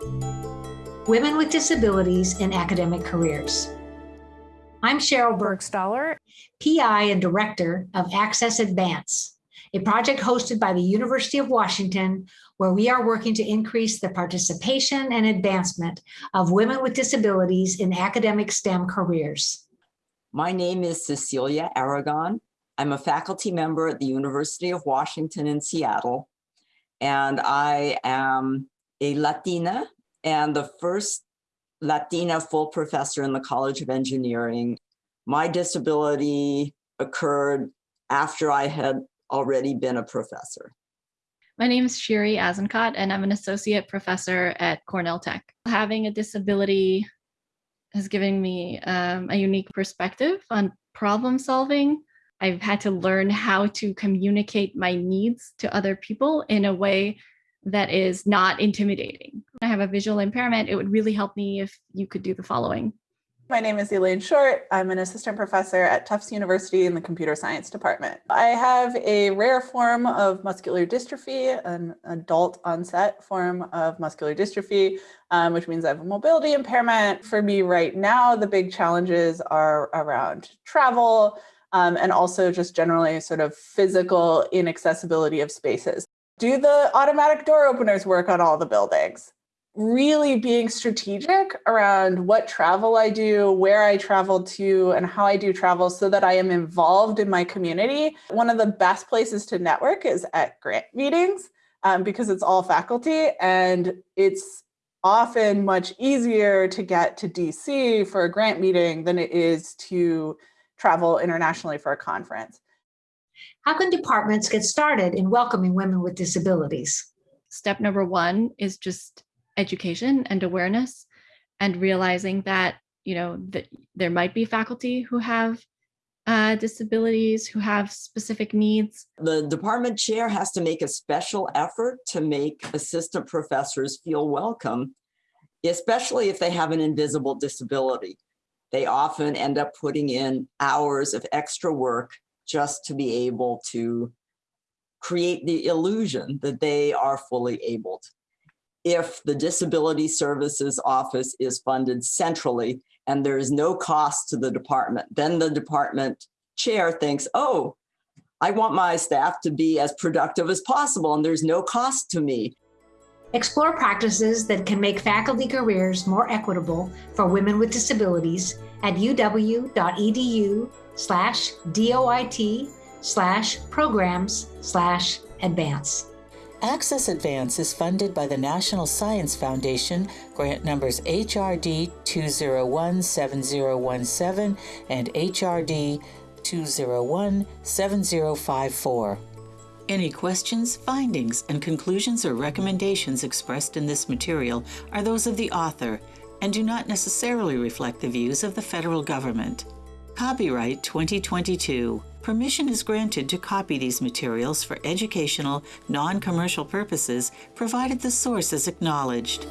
Women with Disabilities in Academic Careers. I'm Sheryl Burgstahler, PI and Director of Access Advance, a project hosted by the University of Washington, where we are working to increase the participation and advancement of women with disabilities in academic STEM careers. My name is Cecilia Aragon. I'm a faculty member at the University of Washington in Seattle, and I am a Latina and the first Latina full professor in the College of Engineering. My disability occurred after I had already been a professor. My name is Shiri Azenkot, and I'm an associate professor at Cornell Tech. Having a disability has given me um, a unique perspective on problem solving. I've had to learn how to communicate my needs to other people in a way that is not intimidating. I have a visual impairment. It would really help me if you could do the following. My name is Elaine Short. I'm an assistant professor at Tufts University in the computer science department. I have a rare form of muscular dystrophy, an adult onset form of muscular dystrophy, um, which means I have a mobility impairment. For me right now, the big challenges are around travel um, and also just generally sort of physical inaccessibility of spaces do the automatic door openers work on all the buildings? Really being strategic around what travel I do, where I travel to, and how I do travel so that I am involved in my community. One of the best places to network is at grant meetings um, because it's all faculty and it's often much easier to get to DC for a grant meeting than it is to travel internationally for a conference. How can departments get started in welcoming women with disabilities? Step number one is just education and awareness and realizing that, you know, that there might be faculty who have uh, disabilities, who have specific needs. The department chair has to make a special effort to make assistant professors feel welcome, especially if they have an invisible disability. They often end up putting in hours of extra work just to be able to create the illusion that they are fully abled. If the Disability Services Office is funded centrally and there is no cost to the department, then the department chair thinks, oh, I want my staff to be as productive as possible and there's no cost to me. Explore practices that can make faculty careers more equitable for women with disabilities at uw.edu slash DOIT slash programs slash advance. Access Advance is funded by the National Science Foundation, grant numbers HRD 2017017 and HRD 2017054. Any questions, findings, and conclusions or recommendations expressed in this material are those of the author and do not necessarily reflect the views of the federal government. Copyright 2022. Permission is granted to copy these materials for educational, non-commercial purposes, provided the source is acknowledged.